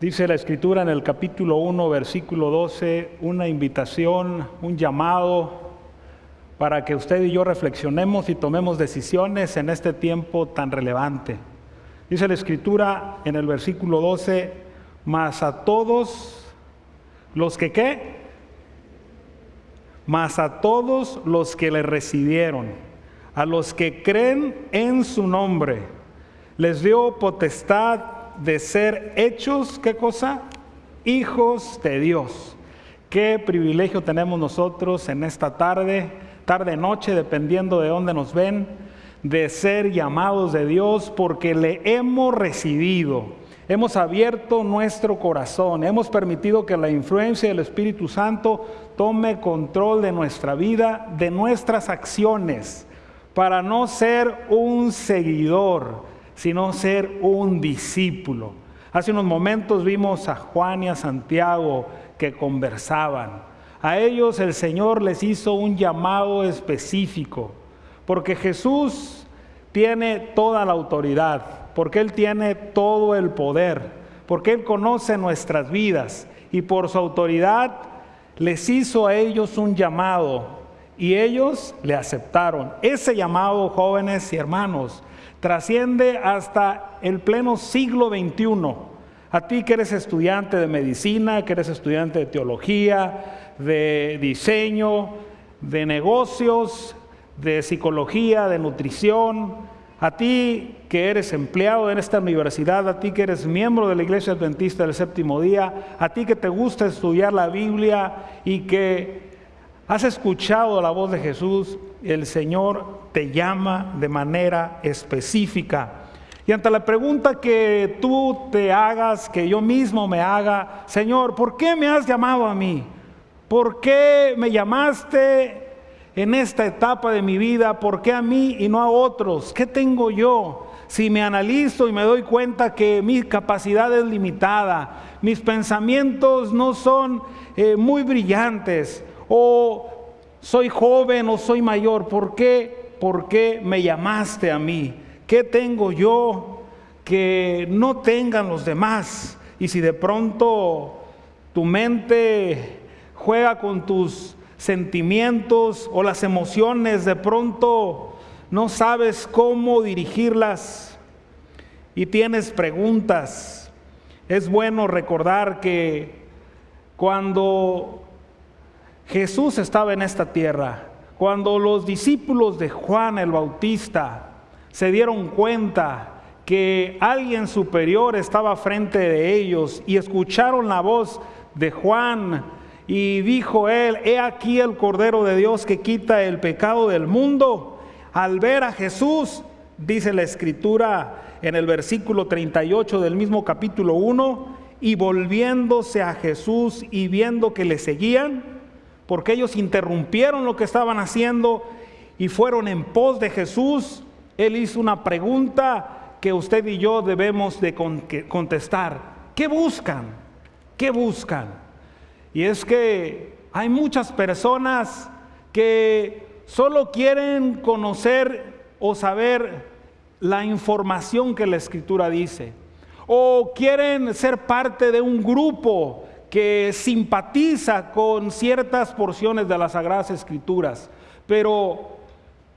Dice la escritura en el capítulo 1, versículo 12, una invitación, un llamado para que usted y yo reflexionemos y tomemos decisiones en este tiempo tan relevante. Dice la escritura en el versículo 12, mas a todos los que qué, mas a todos los que le recibieron, a los que creen en su nombre, les dio potestad de ser hechos, ¿qué cosa? Hijos de Dios. Qué privilegio tenemos nosotros en esta tarde, tarde, noche, dependiendo de dónde nos ven, de ser llamados de Dios porque le hemos recibido hemos abierto nuestro corazón, hemos permitido que la influencia del Espíritu Santo tome control de nuestra vida, de nuestras acciones, para no ser un seguidor, sino ser un discípulo. Hace unos momentos vimos a Juan y a Santiago que conversaban. A ellos el Señor les hizo un llamado específico, porque Jesús tiene toda la autoridad porque Él tiene todo el poder, porque Él conoce nuestras vidas y por su autoridad les hizo a ellos un llamado y ellos le aceptaron. Ese llamado, jóvenes y hermanos, trasciende hasta el pleno siglo XXI. A ti que eres estudiante de medicina, que eres estudiante de teología, de diseño, de negocios, de psicología, de nutrición, a ti que eres empleado en esta universidad, a ti que eres miembro de la Iglesia Adventista del Séptimo Día, a ti que te gusta estudiar la Biblia y que has escuchado la voz de Jesús, el Señor te llama de manera específica. Y ante la pregunta que tú te hagas, que yo mismo me haga, Señor, ¿por qué me has llamado a mí? ¿Por qué me llamaste en esta etapa de mi vida, ¿por qué a mí y no a otros? ¿Qué tengo yo? Si me analizo y me doy cuenta que mi capacidad es limitada, mis pensamientos no son eh, muy brillantes, o soy joven o soy mayor, ¿por qué? ¿Por qué me llamaste a mí? ¿Qué tengo yo que no tengan los demás? Y si de pronto tu mente juega con tus sentimientos o las emociones, de pronto no sabes cómo dirigirlas y tienes preguntas. Es bueno recordar que cuando Jesús estaba en esta tierra, cuando los discípulos de Juan el Bautista se dieron cuenta que alguien superior estaba frente de ellos y escucharon la voz de Juan, y dijo él, he aquí el Cordero de Dios que quita el pecado del mundo. Al ver a Jesús, dice la escritura en el versículo 38 del mismo capítulo 1, y volviéndose a Jesús y viendo que le seguían, porque ellos interrumpieron lo que estaban haciendo y fueron en pos de Jesús, él hizo una pregunta que usted y yo debemos de contestar. ¿Qué buscan? ¿Qué buscan? Y es que hay muchas personas que solo quieren conocer o saber la información que la escritura dice. O quieren ser parte de un grupo que simpatiza con ciertas porciones de las sagradas escrituras. Pero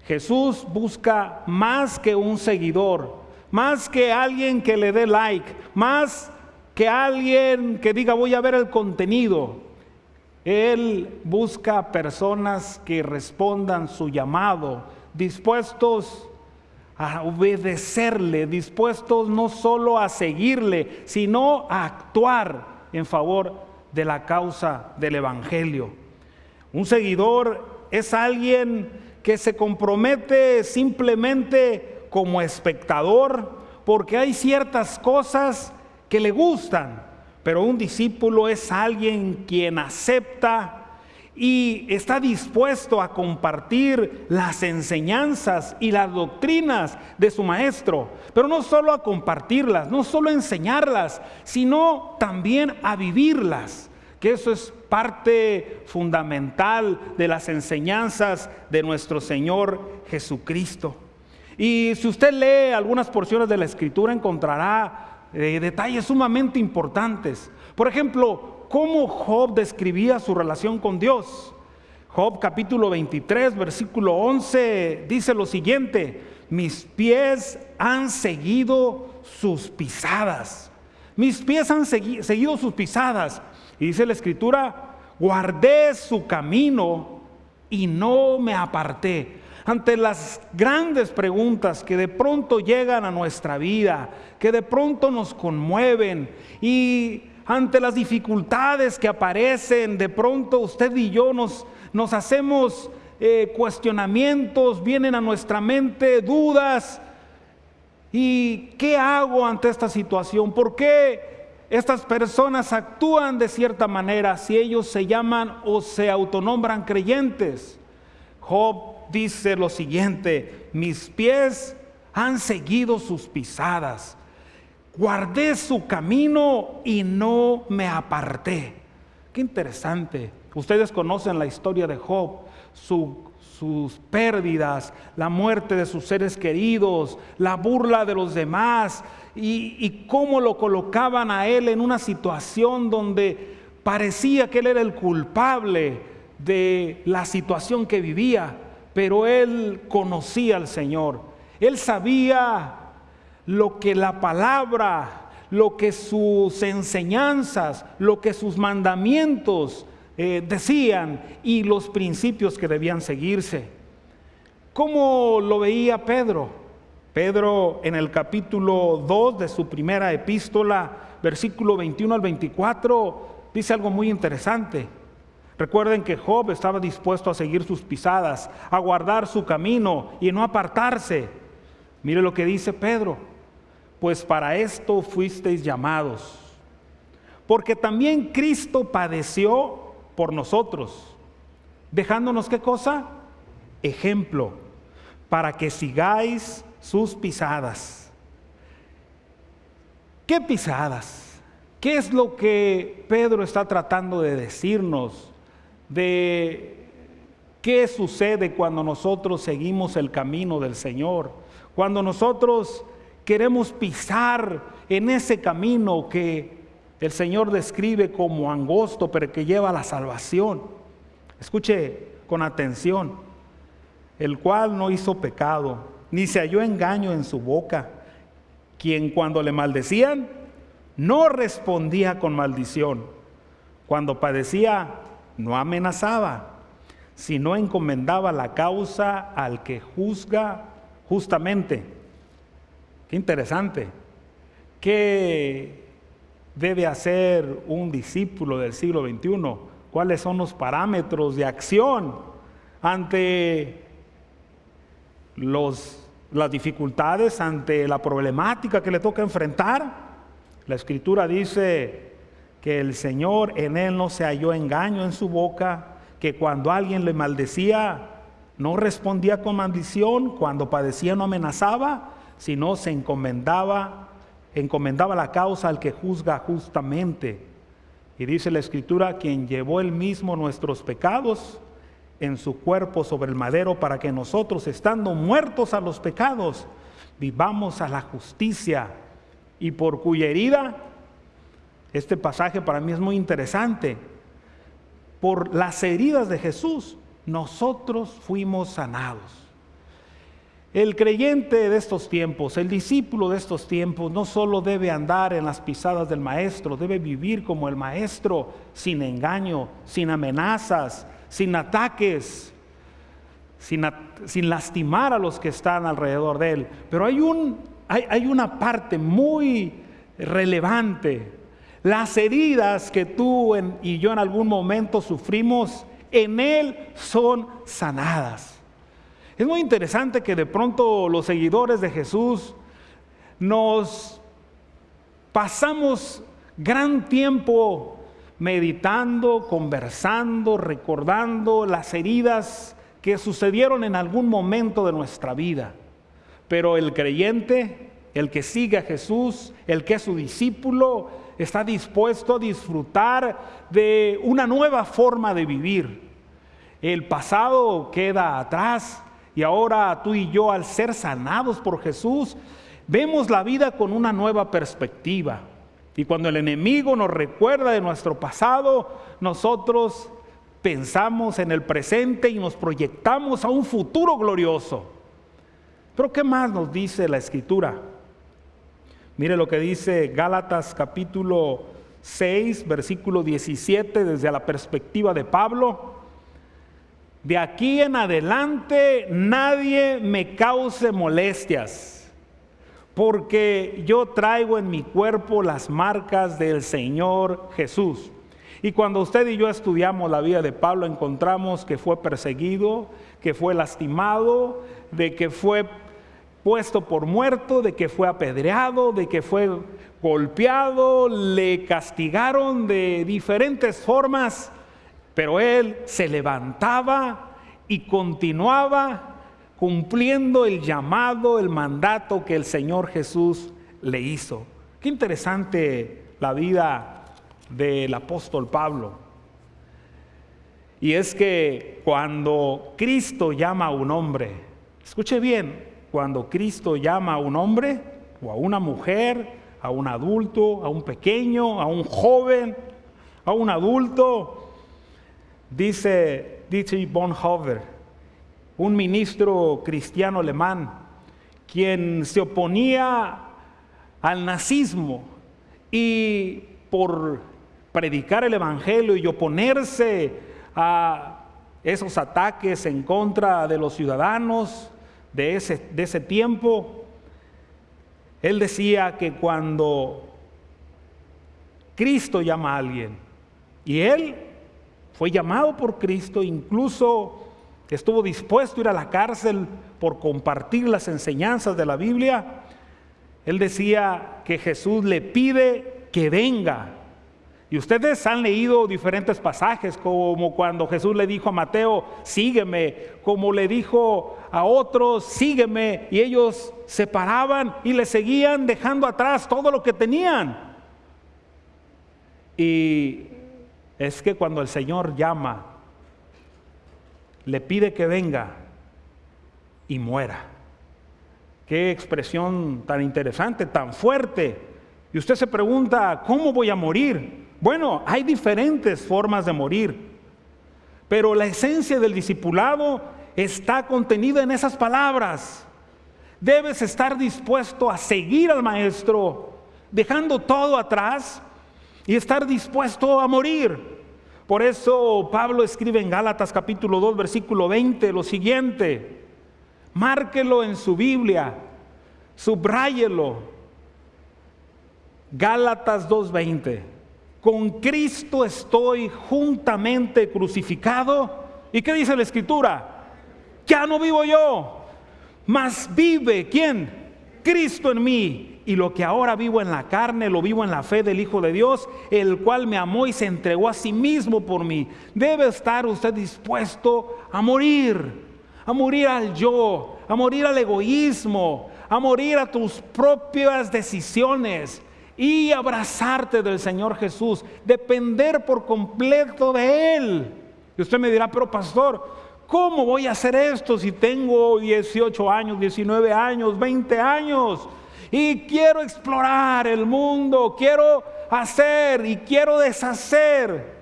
Jesús busca más que un seguidor, más que alguien que le dé like, más que alguien que diga voy a ver el contenido. Él busca personas que respondan su llamado, dispuestos a obedecerle, dispuestos no solo a seguirle, sino a actuar en favor de la causa del Evangelio. Un seguidor es alguien que se compromete simplemente como espectador porque hay ciertas cosas que le gustan, pero un discípulo es alguien quien acepta y está dispuesto a compartir las enseñanzas y las doctrinas de su maestro, pero no solo a compartirlas, no solo a enseñarlas, sino también a vivirlas, que eso es parte fundamental de las enseñanzas de nuestro Señor Jesucristo. Y si usted lee algunas porciones de la Escritura encontrará eh, detalles sumamente importantes. Por ejemplo, cómo Job describía su relación con Dios. Job capítulo 23, versículo 11 dice lo siguiente, mis pies han seguido sus pisadas. Mis pies han seguido sus pisadas. Y dice la escritura, guardé su camino y no me aparté. Ante las grandes preguntas que de pronto llegan a nuestra vida, que de pronto nos conmueven y ante las dificultades que aparecen, de pronto usted y yo nos, nos hacemos eh, cuestionamientos, vienen a nuestra mente dudas. ¿Y qué hago ante esta situación? ¿Por qué estas personas actúan de cierta manera si ellos se llaman o se autonombran creyentes? Job dice lo siguiente, mis pies han seguido sus pisadas, guardé su camino y no me aparté. Qué interesante. Ustedes conocen la historia de Job, sus pérdidas, la muerte de sus seres queridos, la burla de los demás y, cómo lo colocaban a él en una situación donde parecía que él era el culpable de la situación que vivía, pero él conocía al Señor. Él sabía lo que la palabra, lo que sus enseñanzas, lo que sus mandamientos eh, decían y los principios que debían seguirse. ¿Cómo lo veía Pedro? Pedro en el capítulo 2 de su primera epístola, versículo 21 al 24, dice algo muy interesante. Recuerden que Job estaba dispuesto a seguir sus pisadas, a guardar su camino y no apartarse. Mire lo que dice Pedro, pues para esto fuisteis llamados, porque también Cristo padeció por nosotros, dejándonos qué cosa? Ejemplo, para que sigáis sus pisadas. ¿Qué pisadas? ¿Qué es lo que Pedro está tratando de decirnos? De qué sucede cuando nosotros seguimos el camino del Señor. Cuando nosotros queremos pisar en ese camino que el Señor describe como angosto, pero que lleva a la salvación. Escuche con atención, el cual no hizo pecado, ni se halló engaño en su boca, quien cuando le maldecían, no respondía con maldición. Cuando padecía, no amenazaba, sino encomendaba la causa al que juzga justamente. Interesante. Qué debe hacer un discípulo del siglo XXI? ¿Cuáles son los parámetros de acción ante los, las dificultades, ante la problemática que le toca enfrentar? La escritura dice que el Señor en él no se halló engaño en su boca, que cuando alguien le maldecía, no respondía con maldición, cuando padecía no amenazaba, sino se encomendaba encomendaba la causa al que juzga justamente. Y dice la escritura, quien llevó él mismo nuestros pecados en su cuerpo sobre el madero para que nosotros, estando muertos a los pecados, vivamos a la justicia y por cuya herida, este pasaje para mí es muy interesante, por las heridas de Jesús, nosotros fuimos sanados. El creyente de estos tiempos, el discípulo de estos tiempos, no solo debe andar en las pisadas del maestro, debe vivir como el maestro, sin engaño, sin amenazas, sin ataques, sin, lastimar a los que están alrededor de él. Pero hay, un, hay una parte muy relevante. Las heridas que tú y yo en algún momento sufrimos, en él son sanadas. Es muy interesante que de pronto los seguidores de Jesús nos pasamos gran tiempo meditando, conversando, recordando las heridas que sucedieron en algún momento de nuestra vida. Pero el creyente, el que sigue a Jesús, el que es su discípulo, está dispuesto a disfrutar de una nueva forma de vivir. El pasado queda atrás, y ahora tú y yo, al ser sanados por Jesús, vemos la vida con una nueva perspectiva. Y cuando el enemigo nos recuerda de nuestro pasado, nosotros pensamos en el presente y nos proyectamos a un futuro glorioso. Pero ¿qué más nos dice la escritura? Mire lo que dice Gálatas capítulo 6, versículo 17, desde la perspectiva de Pablo. De aquí en adelante nadie me cause molestias, porque yo traigo en mi cuerpo las marcas del Señor Jesús. Y cuando usted y yo estudiamos la vida de Pablo, encontramos que fue perseguido, que fue lastimado, de que fue puesto por muerto, de que fue apedreado, de que fue golpeado, le castigaron de diferentes formas, pero él se levantaba y continuaba cumpliendo el llamado, el mandato que el Señor Jesús le hizo. Qué interesante la vida del apóstol Pablo. Y es que cuando Cristo llama a un hombre, escuche bien, cuando Cristo llama a un hombre o a una mujer, a un adulto, a un pequeño, a un joven, a un adulto, dice Dietrich Bonhoeffer, un ministro cristiano alemán, quien se oponía al nazismo y por predicar el Evangelio y oponerse a esos ataques en contra de los ciudadanos, de ese, de ese tiempo, él decía que cuando Cristo llama a alguien, y él fue llamado por Cristo, incluso estuvo dispuesto a ir a la cárcel por compartir las enseñanzas de la Biblia, él decía que Jesús le pide que venga y ustedes han leído diferentes pasajes, como cuando Jesús le dijo a Mateo, sígueme, como le dijo a otros, sígueme, y ellos se paraban y le seguían dejando atrás todo lo que tenían. Y es que cuando el Señor llama, le pide que venga y muera. Qué expresión tan interesante, tan fuerte. Y usted se pregunta, ¿cómo voy a morir? Bueno, hay diferentes formas de morir, pero la esencia del discipulado está contenida en esas palabras. Debes estar dispuesto a seguir al maestro, dejando todo atrás y estar dispuesto a morir. Por eso Pablo escribe en Gálatas capítulo 2, versículo 20 lo siguiente. Márquelo en su Biblia, subráyelo. Gálatas 2:20 con Cristo estoy juntamente crucificado. ¿Y qué dice la escritura? Ya no vivo yo, mas vive quién? Cristo en mí. Y lo que ahora vivo en la carne, lo vivo en la fe del Hijo de Dios, el cual me amó y se entregó a sí mismo por mí. Debe estar usted dispuesto a morir, a morir al yo, a morir al egoísmo, a morir a tus propias decisiones y abrazarte del Señor Jesús, depender por completo de Él. Y usted me dirá, pero pastor, ¿cómo voy a hacer esto si tengo 18 años, 19 años, 20 años? Y quiero explorar el mundo, quiero hacer y quiero deshacer.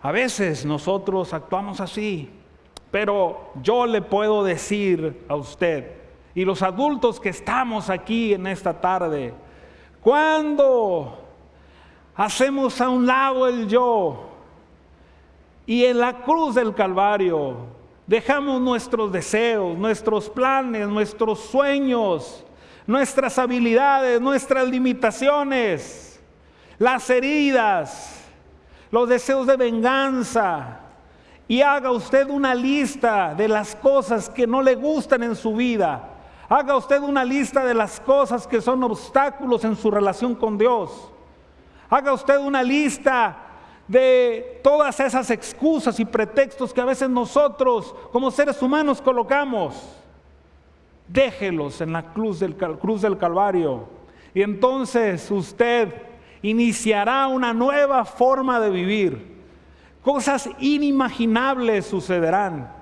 A veces nosotros actuamos así, pero yo le puedo decir a usted, y los adultos que estamos aquí en esta tarde, cuando hacemos a un lado el yo y en la cruz del Calvario dejamos nuestros deseos, nuestros planes, nuestros sueños, nuestras habilidades, nuestras limitaciones, las heridas, los deseos de venganza, y haga usted una lista de las cosas que no le gustan en su vida Haga usted una lista de las cosas que son obstáculos en su relación con Dios. Haga usted una lista de todas esas excusas y pretextos que a veces nosotros como seres humanos colocamos. Déjelos en la cruz del, cruz del Calvario. Y entonces usted iniciará una nueva forma de vivir. Cosas inimaginables sucederán.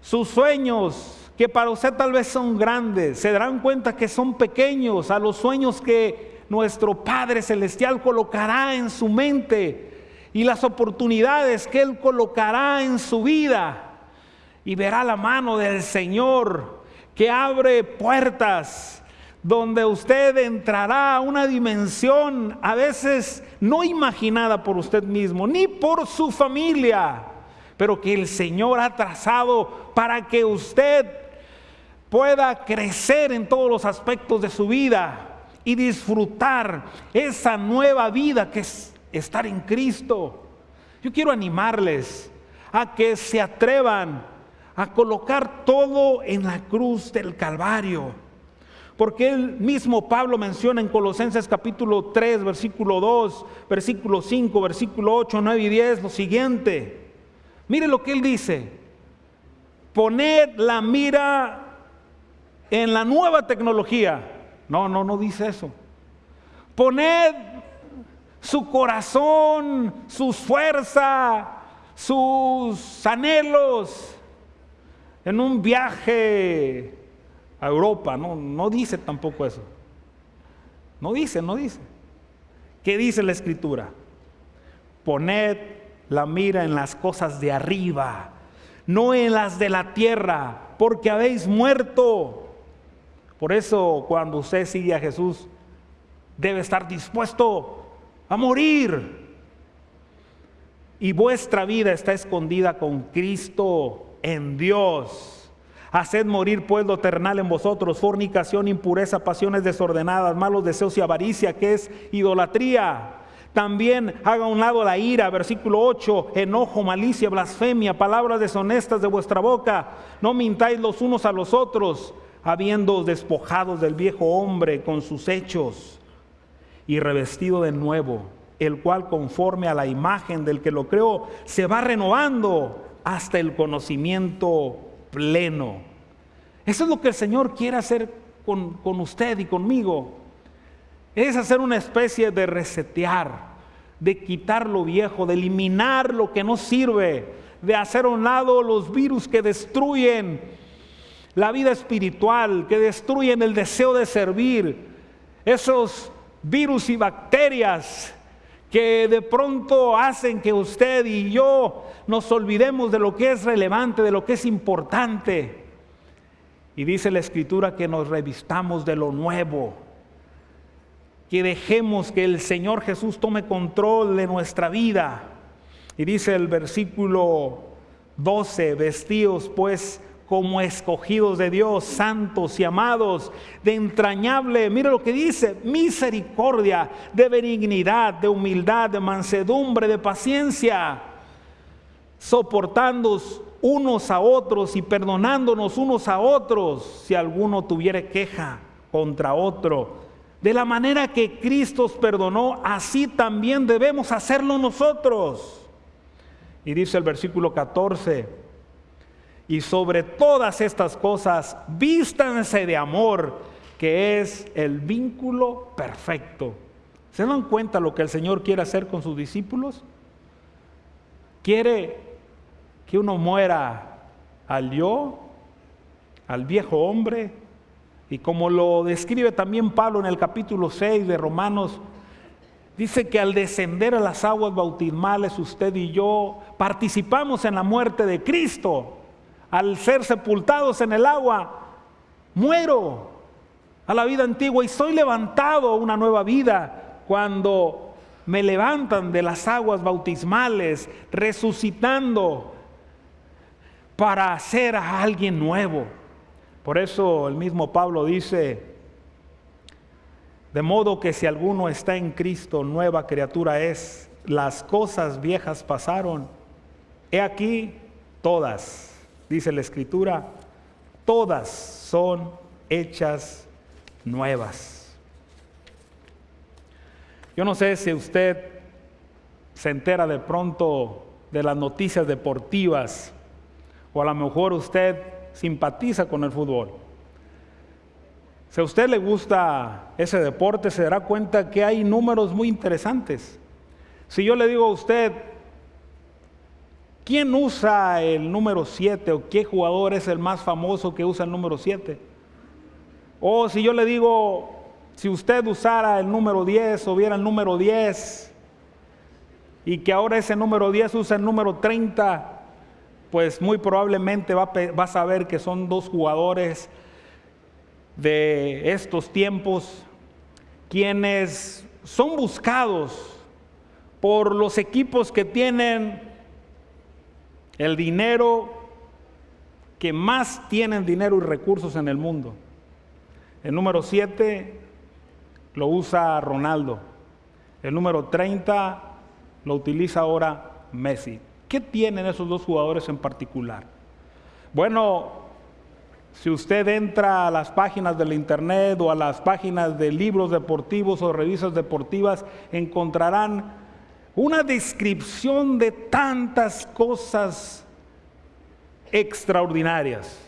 Sus sueños que para usted tal vez son grandes, se darán cuenta que son pequeños a los sueños que nuestro Padre Celestial colocará en su mente y las oportunidades que Él colocará en su vida. Y verá la mano del Señor que abre puertas donde usted entrará a una dimensión a veces no imaginada por usted mismo, ni por su familia, pero que el Señor ha trazado para que usted pueda crecer en todos los aspectos de su vida y disfrutar esa nueva vida que es estar en Cristo. Yo quiero animarles a que se atrevan a colocar todo en la cruz del Calvario. Porque el mismo Pablo menciona en Colosenses capítulo 3, versículo 2, versículo 5, versículo 8, 9 y 10 lo siguiente. Mire lo que él dice. Poned la mira en la nueva tecnología. No, no, no dice eso. Poned su corazón, su fuerza, sus anhelos en un viaje a Europa. No, no dice tampoco eso. No dice, no dice. ¿Qué dice la escritura? Poned la mira en las cosas de arriba, no en las de la tierra, porque habéis muerto por eso cuando usted sigue a Jesús, debe estar dispuesto a morir. Y vuestra vida está escondida con Cristo en Dios. Haced morir pues lo en vosotros, fornicación, impureza, pasiones desordenadas, malos deseos y avaricia, que es idolatría. También haga a un lado la ira, versículo 8, enojo, malicia, blasfemia, palabras deshonestas de vuestra boca. No mintáis los unos a los otros habiendo despojados del viejo hombre con sus hechos y revestido de nuevo, el cual conforme a la imagen del que lo creó, se va renovando hasta el conocimiento pleno. Eso es lo que el Señor quiere hacer con, con usted y conmigo. Es hacer una especie de resetear, de quitar lo viejo, de eliminar lo que no sirve, de hacer a un lado los virus que destruyen la vida espiritual, que destruyen el deseo de servir, esos virus y bacterias que de pronto hacen que usted y yo nos olvidemos de lo que es relevante, de lo que es importante. Y dice la escritura que nos revistamos de lo nuevo, que dejemos que el Señor Jesús tome control de nuestra vida. Y dice el versículo 12, vestidos pues como escogidos de Dios, santos y amados, de entrañable, mire lo que dice, misericordia, de benignidad, de humildad, de mansedumbre, de paciencia, soportándonos unos a otros y perdonándonos unos a otros si alguno tuviera queja contra otro. De la manera que Cristo os perdonó, así también debemos hacerlo nosotros. Y dice el versículo 14, y sobre todas estas cosas, vístanse de amor, que es el vínculo perfecto. ¿Se dan cuenta lo que el Señor quiere hacer con sus discípulos? Quiere que uno muera al yo, al viejo hombre, y como lo describe también Pablo en el capítulo 6 de Romanos, dice que al descender a las aguas bautismales usted y yo participamos en la muerte de Cristo al ser sepultados en el agua, muero a la vida antigua y soy levantado a una nueva vida. Cuando me levantan de las aguas bautismales, resucitando para hacer a alguien nuevo. Por eso el mismo Pablo dice, de modo que si alguno está en Cristo, nueva criatura es, las cosas viejas pasaron, he aquí todas dice la escritura, todas son hechas nuevas. Yo no sé si usted se entera de pronto de las noticias deportivas o a lo mejor usted simpatiza con el fútbol. Si a usted le gusta ese deporte, se dará cuenta que hay números muy interesantes. Si yo le digo a usted, ¿Quién usa el número 7 o qué jugador es el más famoso que usa el número 7? O si yo le digo, si usted usara el número 10 o viera el número 10 y que ahora ese número 10 usa el número 30, pues muy probablemente va, va a saber que son dos jugadores de estos tiempos quienes son buscados por los equipos que tienen el dinero, que más tienen dinero y recursos en el mundo. El número 7 lo usa Ronaldo. El número 30 lo utiliza ahora Messi. ¿Qué tienen esos dos jugadores en particular? Bueno, si usted entra a las páginas del internet o a las páginas de libros deportivos o revistas deportivas, encontrarán una descripción de tantas cosas extraordinarias.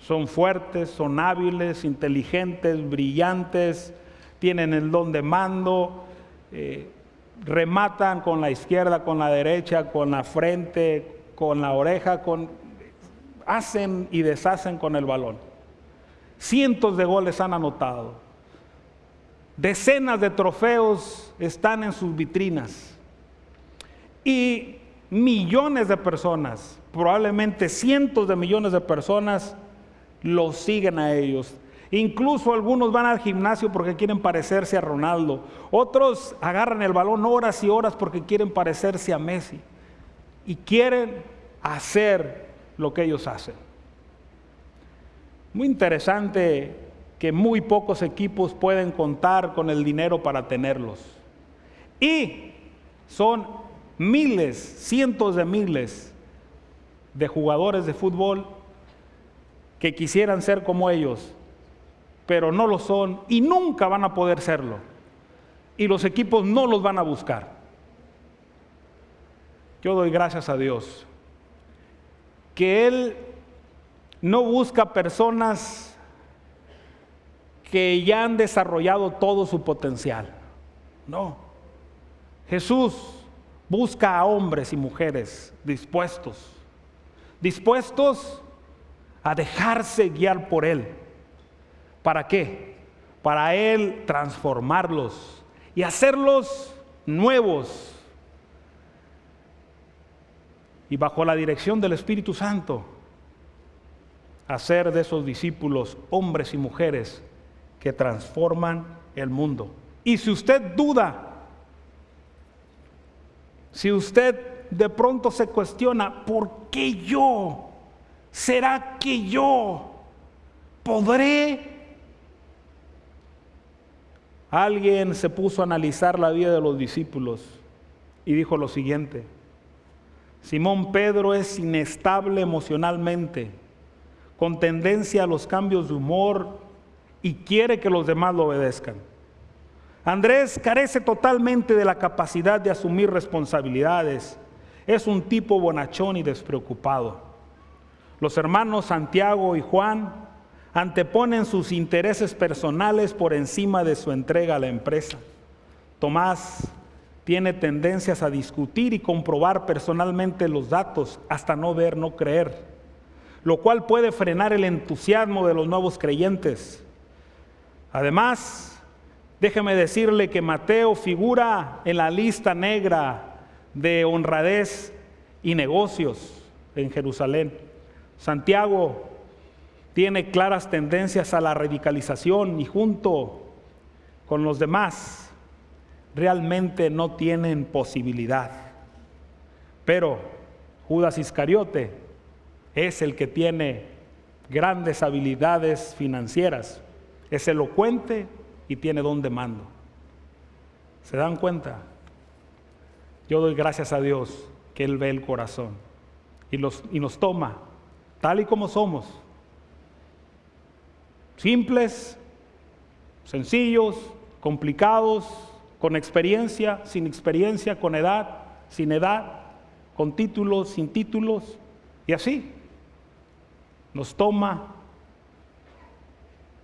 Son fuertes, son hábiles, inteligentes, brillantes, tienen el don de mando, eh, rematan con la izquierda, con la derecha, con la frente, con la oreja, hacen y deshacen con el balón. Cientos de goles han anotado. Decenas de trofeos están en sus vitrinas. Y millones de personas, probablemente cientos de millones de personas, los siguen a ellos. Incluso algunos van al gimnasio porque quieren parecerse a Ronaldo. Otros agarran el balón horas y horas porque quieren parecerse a Messi. Y quieren hacer lo que ellos hacen. Muy interesante que muy pocos equipos pueden contar con el dinero para tenerlos. Y son miles, cientos de miles de jugadores de fútbol que quisieran ser como ellos, pero no lo son y nunca van a poder serlo. Y los equipos no los van a buscar. Yo doy gracias a Dios que Él no busca personas que ya han desarrollado todo su potencial. No. Jesús busca a hombres y mujeres dispuestos, dispuestos a dejarse guiar por Él. ¿Para qué? Para Él transformarlos y hacerlos nuevos y bajo la dirección del Espíritu Santo, hacer de esos discípulos hombres y mujeres que transforman el mundo. Y si usted duda, si usted de pronto se cuestiona, ¿por qué yo? ¿Será que yo podré? Alguien se puso a analizar la vida de los discípulos y dijo lo siguiente, Simón Pedro es inestable emocionalmente, con tendencia a los cambios de humor y quiere que los demás lo obedezcan. Andrés carece totalmente de la capacidad de asumir responsabilidades. Es un tipo bonachón y despreocupado. Los hermanos Santiago y Juan anteponen sus intereses personales por encima de su entrega a la empresa. Tomás tiene tendencias a discutir y comprobar personalmente los datos hasta no ver, no creer, lo cual puede frenar el entusiasmo de los nuevos creyentes. Además, déjeme decirle que Mateo figura en la lista negra de honradez y negocios en Jerusalén. Santiago tiene claras tendencias a la radicalización y junto con los demás realmente no tienen posibilidad. Pero Judas Iscariote es el que tiene grandes habilidades financieras, es elocuente y tiene don de mando. ¿Se dan cuenta? Yo doy gracias a Dios que Él ve el corazón y, los, y nos toma tal y como somos. Simples, sencillos, complicados, con experiencia, sin experiencia, con edad, sin edad, con títulos, sin títulos, y así. Nos toma,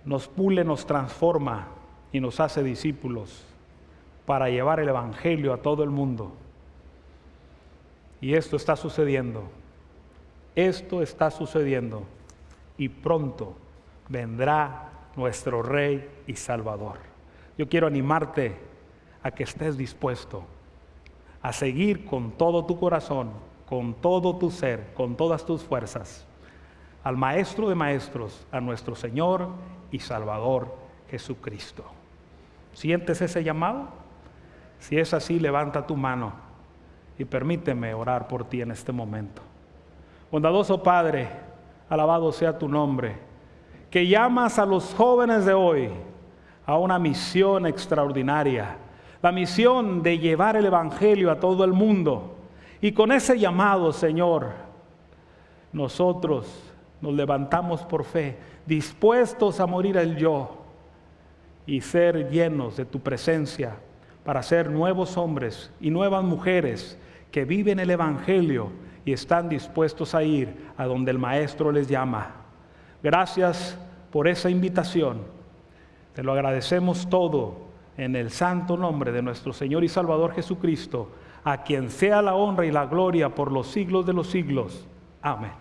nos pule, nos transforma y nos hace discípulos para llevar el Evangelio a todo el mundo. Y esto está sucediendo. Esto está sucediendo. Y pronto vendrá nuestro Rey y Salvador. Yo quiero animarte a que estés dispuesto a seguir con todo tu corazón, con todo tu ser, con todas tus fuerzas, al Maestro de Maestros, a nuestro Señor y Salvador Jesucristo. ¿Sientes ese llamado? Si es así, levanta tu mano y permíteme orar por ti en este momento. Bondadoso Padre, alabado sea tu nombre, que llamas a los jóvenes de hoy a una misión extraordinaria, la misión de llevar el Evangelio a todo el mundo. Y con ese llamado, Señor, nosotros nos levantamos por fe, dispuestos a morir el yo y ser llenos de tu presencia para ser nuevos hombres y nuevas mujeres que viven el Evangelio y están dispuestos a ir a donde el Maestro les llama. Gracias por esa invitación. Te lo agradecemos todo en el santo nombre de nuestro Señor y Salvador Jesucristo, a quien sea la honra y la gloria por los siglos de los siglos. Amén.